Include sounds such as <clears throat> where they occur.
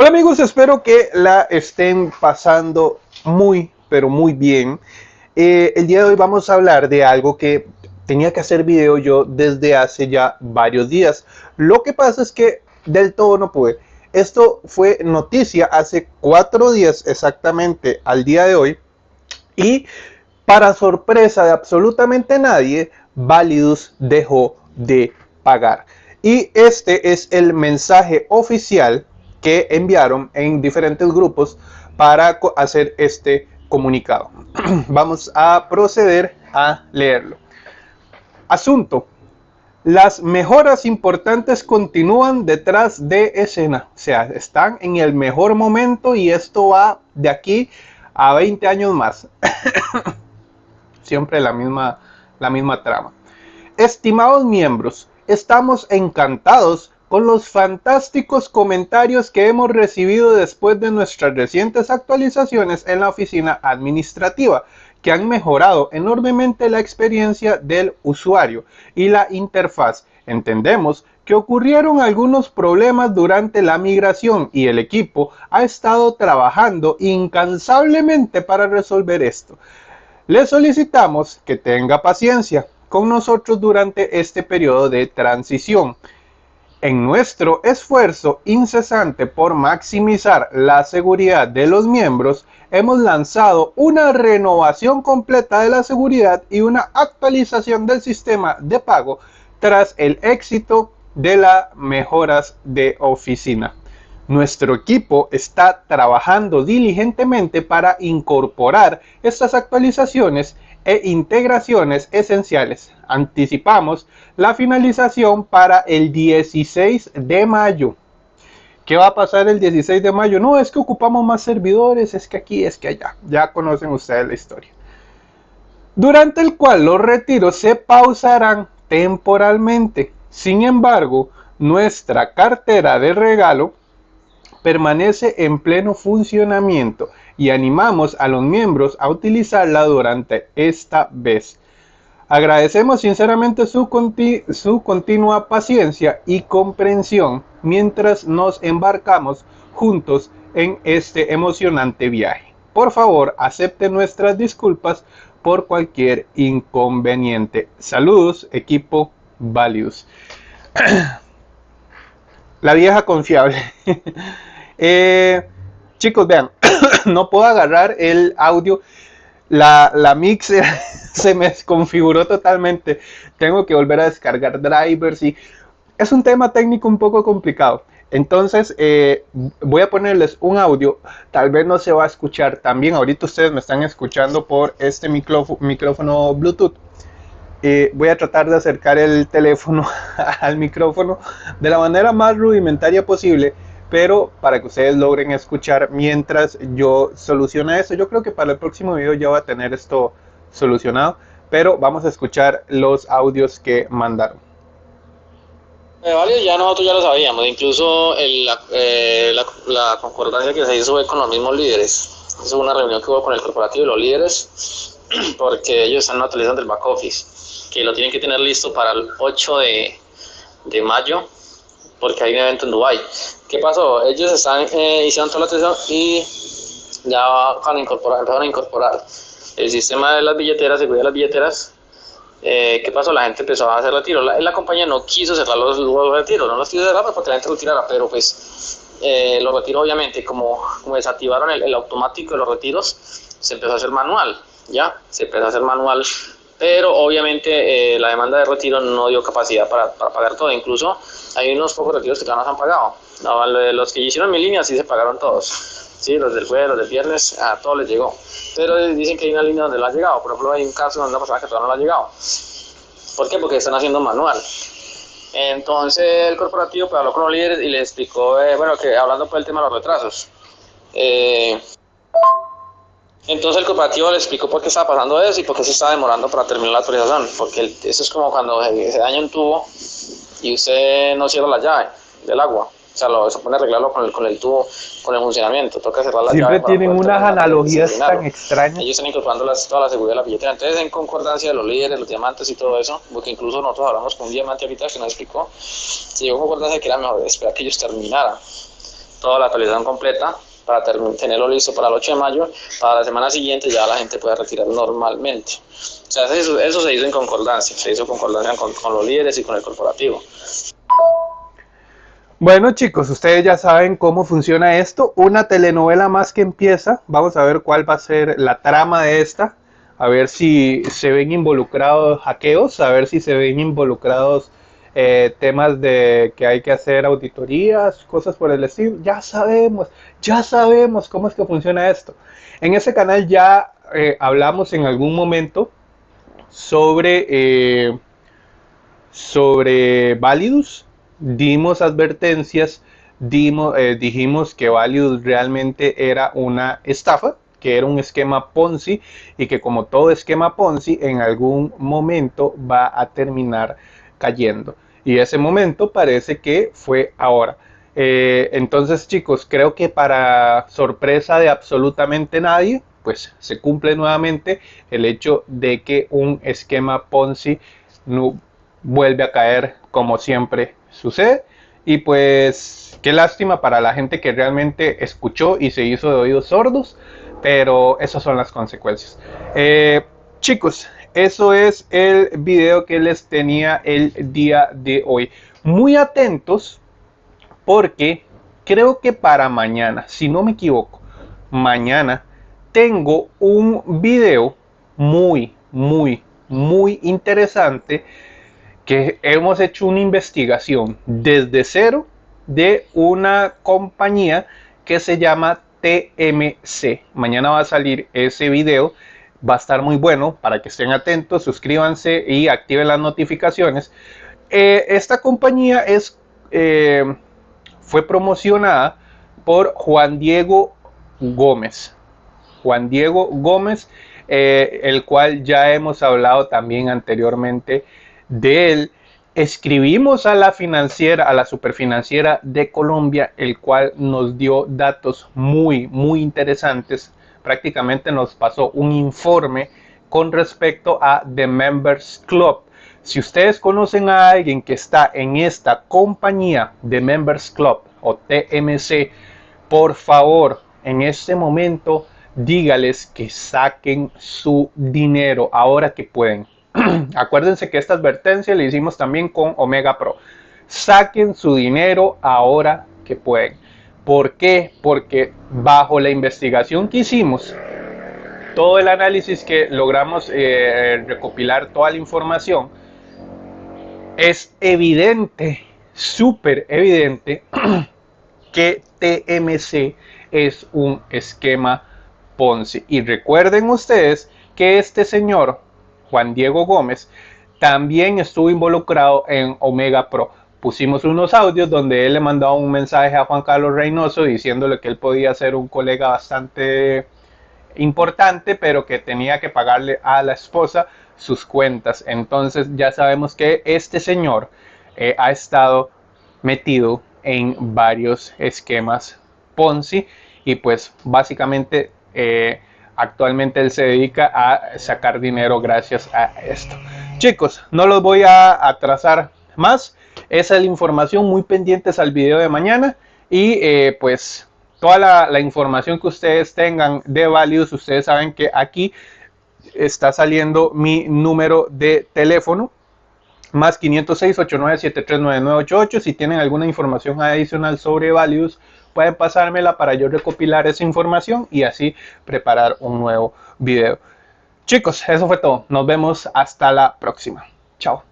Hola amigos, espero que la estén pasando muy, pero muy bien. Eh, el día de hoy vamos a hablar de algo que tenía que hacer video yo desde hace ya varios días. Lo que pasa es que del todo no pude. Esto fue noticia hace cuatro días exactamente al día de hoy. Y para sorpresa de absolutamente nadie, Validus dejó de pagar. Y este es el mensaje oficial que enviaron en diferentes grupos para hacer este comunicado. <clears throat> Vamos a proceder a leerlo. Asunto. Las mejoras importantes continúan detrás de escena. O sea, están en el mejor momento y esto va de aquí a 20 años más. <clears throat> Siempre la misma, la misma trama. Estimados miembros, estamos encantados con los fantásticos comentarios que hemos recibido después de nuestras recientes actualizaciones en la oficina administrativa, que han mejorado enormemente la experiencia del usuario y la interfaz. Entendemos que ocurrieron algunos problemas durante la migración y el equipo ha estado trabajando incansablemente para resolver esto. Le solicitamos que tenga paciencia con nosotros durante este periodo de transición en nuestro esfuerzo incesante por maximizar la seguridad de los miembros, hemos lanzado una renovación completa de la seguridad y una actualización del sistema de pago tras el éxito de las mejoras de oficina. Nuestro equipo está trabajando diligentemente para incorporar estas actualizaciones e integraciones esenciales. Anticipamos la finalización para el 16 de mayo. ¿Qué va a pasar el 16 de mayo? No, es que ocupamos más servidores, es que aquí, es que allá. Ya conocen ustedes la historia. Durante el cual los retiros se pausarán temporalmente. Sin embargo, nuestra cartera de regalo permanece en pleno funcionamiento y animamos a los miembros a utilizarla durante esta vez. Agradecemos sinceramente su, su continua paciencia y comprensión mientras nos embarcamos juntos en este emocionante viaje. Por favor, acepte nuestras disculpas por cualquier inconveniente. Saludos, equipo Values. <clears throat> La vieja confiable. <laughs> Eh, chicos, vean, <coughs> no puedo agarrar el audio. La, la mixer <laughs> se me desconfiguró totalmente. Tengo que volver a descargar drivers y es un tema técnico un poco complicado. Entonces eh, voy a ponerles un audio, tal vez no se va a escuchar también, ahorita ustedes me están escuchando por este micrófono, micrófono Bluetooth. Eh, voy a tratar de acercar el teléfono <laughs> al micrófono de la manera más rudimentaria posible pero para que ustedes logren escuchar mientras yo soluciono eso. Yo creo que para el próximo video ya va a tener esto solucionado, pero vamos a escuchar los audios que mandaron. Eh, ya nosotros ya lo sabíamos, incluso eh, la, concordancia que se hizo fue con los mismos líderes. Es una reunión que hubo con el corporativo y los líderes, porque ellos están utilizando el back office, que lo tienen que tener listo para el 8 de, de mayo porque hay un evento en Dubai. ¿Qué pasó? Ellos están, eh, hicieron toda la atención y ya van a incorporar, empezaron a incorporar el sistema de las billeteras, seguridad de las billeteras. Eh, ¿Qué pasó? La gente empezó a hacer retiros. La, la compañía no quiso cerrar los, retiros, no los quiso cerrar porque la gente lo tirara, pero pues eh, los retiros obviamente, como, como desactivaron el, el automático de los retiros, se empezó a hacer manual, ¿ya? Se empezó a hacer manual pero obviamente eh, la demanda de retiro no dio capacidad para, para, pagar todo. Incluso hay unos pocos retiros que todavía no se han pagado. los que hicieron mi línea sí se pagaron todos. Sí, los del jueves, los del viernes, a todos les llegó. Pero dicen que hay una línea donde no ha llegado. Por ejemplo, hay un caso donde una persona que todavía no le ha llegado. ¿Por qué? Porque están haciendo manual. Entonces el corporativo pues, habló con los líderes y le explicó, eh, bueno, que hablando por el tema de los retrasos. Eh, entonces el cooperativo le explicó por qué estaba pasando eso y por qué se estaba demorando para terminar la autorización. Porque eso es como cuando se daña un tubo y usted no cierra la llave del agua. O sea, lo, se pone a arreglarlo con el, con el tubo, con el funcionamiento. Toca cerrar la Siempre llave. Siempre tienen unas analogías tan extrañas. Ellos están incorporando toda la seguridad de la billetera. Entonces, en concordancia de los líderes, los diamantes y todo eso, porque incluso nosotros hablamos con un diamante ahorita que nos explicó, se llegó a concordancia de que era mejor esperar que ellos terminaran toda la actualización completa para tenerlo listo para el 8 de mayo. Para la semana siguiente ya la gente puede retirar normalmente. O sea, eso, se hizo en concordancia, se hizo concordancia con, con los líderes y con el corporativo. Bueno chicos, ustedes ya saben cómo funciona esto. Una telenovela más que empieza. Vamos a ver cuál va a ser la trama de esta. A ver si se ven involucrados hackeos, a ver si se ven involucrados eh, temas de que hay que hacer auditorías, cosas por el estilo. Ya sabemos, ya sabemos cómo es que funciona esto. En ese canal ya eh, hablamos en algún momento sobre, eh, sobre Validus dimos advertencias, dimos, eh, dijimos que Value realmente era una estafa, que era un esquema Ponzi y que como todo esquema Ponzi en algún momento va a terminar cayendo. Y ese momento parece que fue ahora. Eh, entonces chicos, creo que para sorpresa de absolutamente nadie, pues se cumple nuevamente el hecho de que un esquema Ponzi no vuelve a caer como siempre sucede. Y pues qué lástima para la gente que realmente escuchó y se hizo de oídos sordos, pero esas son las consecuencias. Eh, chicos, eso es el video que les tenía el día de hoy. Muy atentos porque creo que para mañana, si no me equivoco, mañana tengo un video muy, muy, muy interesante que hemos hecho una investigación desde cero de una compañía que se llama TMC. Mañana va a salir ese video, va a estar muy bueno para que estén atentos, suscríbanse y activen las notificaciones. Eh, esta compañía es, eh, fue promocionada por Juan Diego Gómez. Juan Diego Gómez, eh, el cual ya hemos hablado también anteriormente de él, escribimos a la financiera, a la superfinanciera de Colombia, el cual nos dio datos muy, muy interesantes. Prácticamente nos pasó un informe con respecto a The Members Club. Si ustedes conocen a alguien que está en esta compañía de Members Club o TMC, por favor, en este momento dígales que saquen su dinero ahora que pueden. <clears throat> Acuérdense que esta advertencia le hicimos también con Omega Pro. Saquen su dinero ahora que pueden. ¿Por qué? Porque bajo la investigación que hicimos, todo el análisis que logramos eh, recopilar toda la información, es evidente, súper evidente, <clears throat> que TMC es un esquema Ponzi. Y recuerden ustedes que este señor Juan Diego Gómez, también estuvo involucrado en Omega Pro. Pusimos unos audios donde él le mandaba un mensaje a Juan Carlos Reynoso diciéndole que él podía ser un colega bastante importante, pero que tenía que pagarle a la esposa sus cuentas. Entonces ya sabemos que este señor eh, ha estado metido en varios esquemas Ponzi y pues básicamente eh, actualmente él se dedica a sacar dinero gracias a esto. Chicos, no los voy a atrasar más. Esa es la información muy pendientes al video de mañana. Y eh, pues toda la, información que ustedes tengan de Values, ustedes saben que aquí está saliendo mi número de teléfono más 506 89739988 si tienen alguna información adicional sobre Values pueden pasármela para yo recopilar esa información y así preparar un nuevo video. Chicos, eso fue todo. Nos vemos hasta la próxima. Chao.